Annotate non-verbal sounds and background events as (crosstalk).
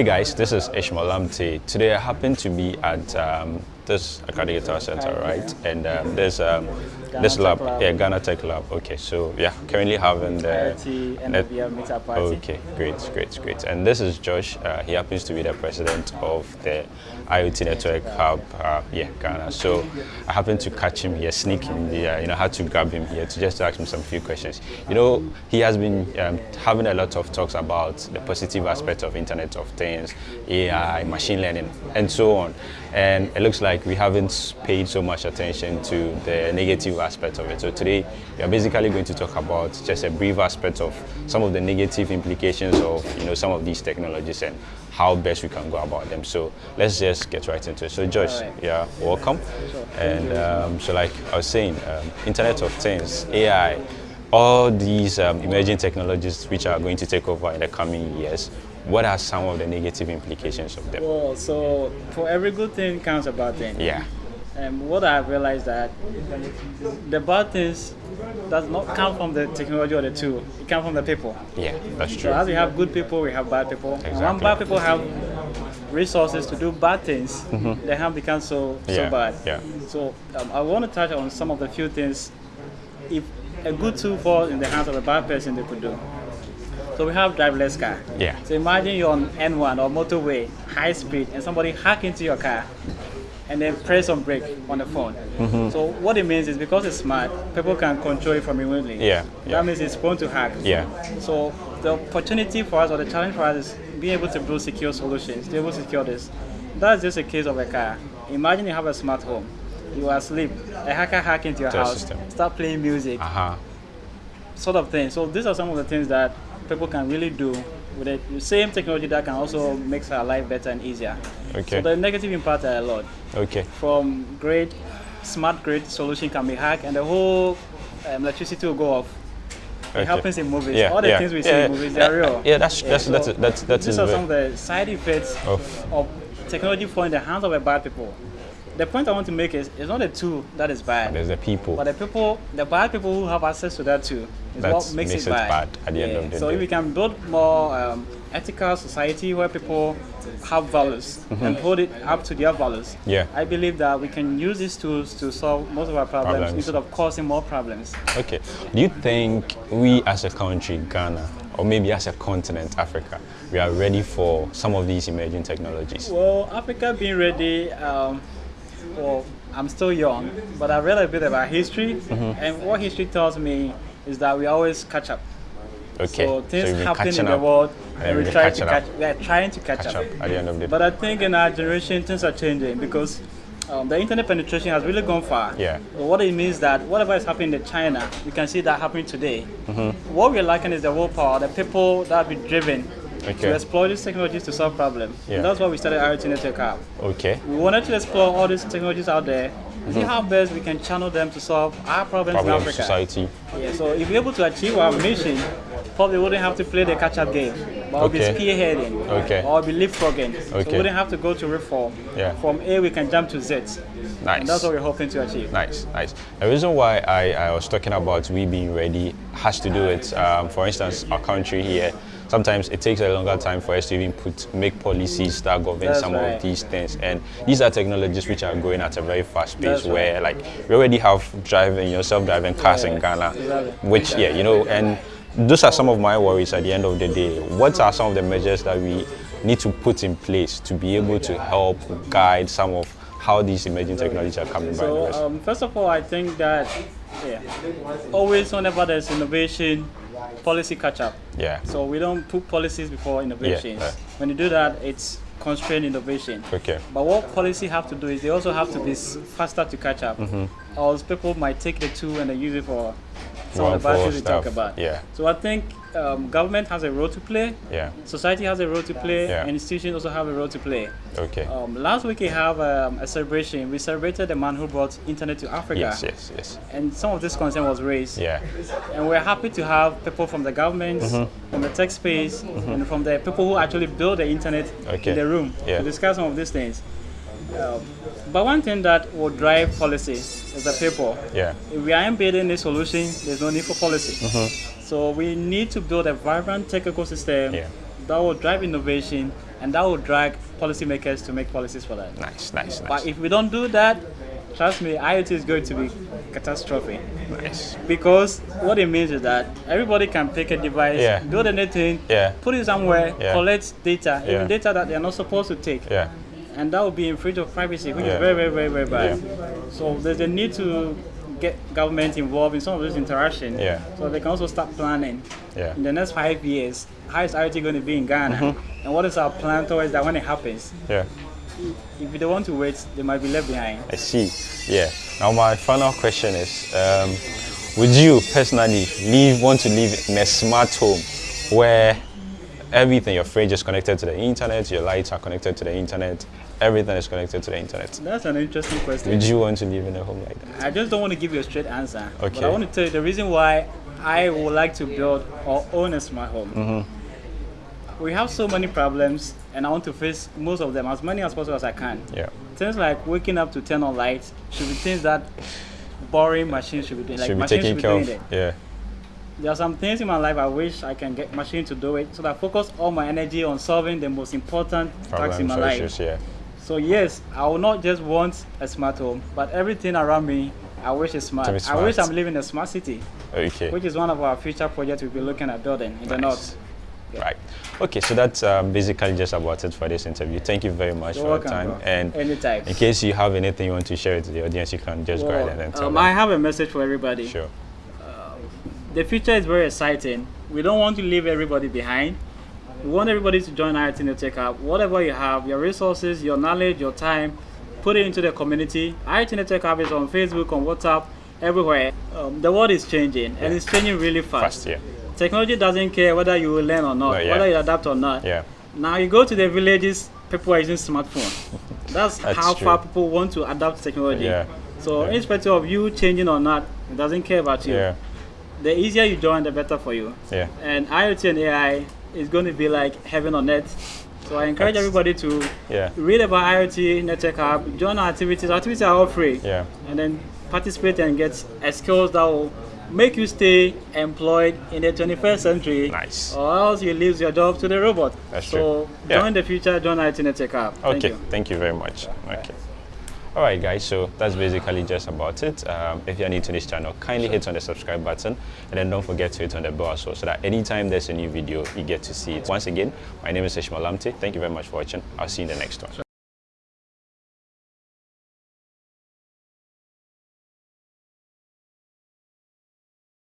Hey guys, this is Ishmael Lamptey. Today I happen to be at um, this Accra Digital center, right? And um, there's um, this lab, lab, yeah, Ghana Tech Lab. Okay, so yeah, currently having the IoT party. Okay, great, great, great. And this is Josh. Uh, he happens to be the president of the IoT Network Hub, uh, yeah, Ghana. So I happened to catch him here, sneak him there. You know, had to grab him here to just ask him some few questions. You know, he has been um, having a lot of talks about the positive aspect of Internet of Things, AI, machine learning, and so on. And it looks like we haven't paid so much attention to the negative aspect of it. So today we are basically going to talk about just a brief aspect of some of the negative implications of you know some of these technologies and how best we can go about them. So let's just get right into it. So Joyce, right. yeah, welcome. Sure. And um, so like I was saying, um, Internet of Things, AI, all these um, emerging technologies which are going to take over in the coming years, what are some of the negative implications of them? Well, so for every good thing comes a bad thing. Yeah. And what I've realized that the bad things does not come from the technology or the tool. It comes from the people. Yeah, that's true. So as we have good people, we have bad people. Exactly. And when bad people have resources to do bad things, mm -hmm. they have become so so yeah. bad. Yeah. So um, I want to touch on some of the few things. If a good tool falls in the hands of a bad person, they could do. So we have driverless car. Yeah. So imagine you're on N1 or motorway, high speed, and somebody hack into your car and then press on brake on the phone. Mm-hmm. So what it means is because it's smart, people can control it from remotely. Yeah, yeah. That means it's prone to hack. Yeah. So the opportunity for us or the challenge for us is being able to build secure solutions, to be able to secure this. That's just a case of a car. Imagine you have a smart home. You are asleep. A hacker hack into your house, system. start playing music, uh-huh. sort of thing. So these are some of the things that people can really do with the same technology that can also make our life better and easier. Okay. So the negative impact are a lot. Okay. From grid, smart grid solution can be hacked and the whole um, electricity will go off. Okay. It happens in movies. Yeah, All the yeah, things we yeah, see in movies, they're real. Yeah, that's that's so that's that's that's. These are some of the side effects of, of technology falling in the hands of a bad people the point I want to make is it's not the tool that is bad. There's the people. But the people, the bad people who have access to that too, is That's what makes, makes it, bad. bad. at the yeah. end of the so day. if we can build more um, ethical society where people have values mm -hmm. and hold it up to their values, yeah. I believe that we can use these tools to solve most of our problems, problems. instead of causing more problems. Okay. Do you think we as a country, Ghana, or maybe as a continent, Africa, we are ready for some of these emerging technologies? Well, Africa being ready, um, well, I'm still young, but I read a bit about history, mm -hmm. and what history tells me is that we always catch up. Okay. So things so happen in the world, and we try to catch. We are trying to catch, catch up. up. at the end of the day. But I think in our generation, things are changing because um, the internet penetration has really gone far. Yeah. So what it means that whatever is happening in China, we can see that happening today. Mm -hmm. What we're lacking is the willpower, the people that have been driven okay. to explore these technologies to solve problems. Yeah. And that's why we started IoT Network Hub. Okay. We wanted to explore all these technologies out there, mm -hmm. see how best we can channel them to solve our problems Problem in Africa. society. Yeah, so if we're able to achieve our mission, probably wouldn't have to play the catch-up game, but okay. we'll be spearheading, okay. or we'll be leapfrogging. Okay. So we wouldn't have to go to reform. Yeah. From A, we can jump to Z. Nice. And that's what we're hoping to achieve. Nice, nice. The reason why I, I was talking about we being ready has to do with, um, for instance, our country here sometimes it takes a longer time for us to even put make policies that govern That's some right. of these things. And these are technologies which are going at a very fast pace That's where right. like we already have driving, you know, self-driving cars yeah, in Ghana, exactly. which yeah, you know, and those are some of my worries at the end of the day. What are some of the measures that we need to put in place to be able to help guide some of how these emerging technologies are coming so, by? Um, first of all, I think that yeah, always whenever there's innovation, policy catch up. Yeah. So we don't put policies before innovations. Yeah. When you do that, it's constrained innovation. Okay. But what policy have to do is they also have to be faster to catch up. Mm -hmm. Or people might take the tool and they use it for some of the bad things we talk about. Yeah. So I think um, government has a role to play. Yeah. Society has a role to play. Yeah. And institutions also have a role to play. Okay. Um, last week we have um, a celebration. We celebrated the man who brought internet to Africa. Yes, yes, yes. And some of this concern was raised. Yeah. And we're happy to have people from the government, mm -hmm. from the tech space, mm -hmm. and from the people who actually build the internet okay. in the room yeah. to discuss some of these things. Um, but one thing that will drive policy is the people. Yeah. If we are embedding a solution, there's no need for policy. Mm -hmm. So we need to build a vibrant tech ecosystem yeah. that will drive innovation and that will drag policymakers to make policies for that. Nice, nice, nice. But if we don't do that, trust me, IoT is going to be catastrophic. nice. Because what it means is that everybody can pick a device, Yeah. build anything, Yeah. put it somewhere, Yeah. collect data, even data that they're not supposed to take. Yeah, And that would be in infringe of privacy, which Yeah. is very, very, very, very bad. So there's a need to get government involved in some of this interaction. Yeah. So they can also start planning yeah. in the next five years, how is IoT going to be in Ghana? Mm-hmm. And what is our plan towards that when it happens? Yeah. If they don't want to wait, they might be left behind. I see. Yeah. Now my final question is, um, would you personally live want to live in a smart home where everything, your fridge is connected to the internet, your lights are connected to the internet, everything is connected to the internet? That's an interesting question. Would you want to live in a home like that? I just don't want to give you a straight answer. Okay. But I want to tell you the reason why I would like to build or own a smart home. Mm-hmm. We have so many problems, and I want to face most of them, as many as possible as I can. Yeah. Things like waking up to turn on lights should be things that boring machines should be doing. Like Should be machines taken should be care doing of. it. Yeah. There are some things in my life I wish I can get machine to do it, so that I focus all my energy on solving the most important tasks in my life. issues. Yeah. So yes, I will not just want a smart home, but everything around me, I wish is smart. Be I wish. I'm living in a smart city, Okay. which is one of our future projects we'll be looking at building in the Nice. north. Right. Okay, so that's um, basically just about it for this interview. Thank you very much You're for welcome, your time. bro. And Anytime. in case you have anything you want to share with the audience, you can just go ahead and tell um, them. I have a message for everybody. Sure. The future is very exciting. We don't want to leave everybody behind. We want everybody to join IoT Network Hub. Whatever you have, your resources, your knowledge, your time, put it into the community. IoT Network Hub is on Facebook, on WhatsApp, everywhere. Um, the world is changing, and it's changing really fast. Fast, yeah. Technology doesn't care whether you will learn or not, No, yeah. whether you adapt or not. Yeah. Now you go to the villages, people are using smartphones. (laughs) That's, That's how true. far people want to adapt technology. Yeah. So Yeah. irrespective of you changing or not, it doesn't care about you. Yeah. The easier you join, the better for you. Yeah. And IoT and AI is going to be like heaven on earth. So I encourage That's- everybody to Yeah. read about IoT Network Hub, join our activities. Our activities are all free. Yeah. And then participate and get a skills that will make you stay employed in the 21st century. Nice. Or else you lose your job to the robot. That's so true. Yeah. join the future, join IoT Network Hub. Thank Okay, you. thank you very much. Okay. All right, guys, so that's basically just about it. Um, if you're new to this channel, kindly hit on the subscribe button and then don't forget to hit on the bell well so that anytime there's a new video, you get to see it. Once again, my name is Ishmael Lamptey. Thank you very much for watching. I'll see you in the next one.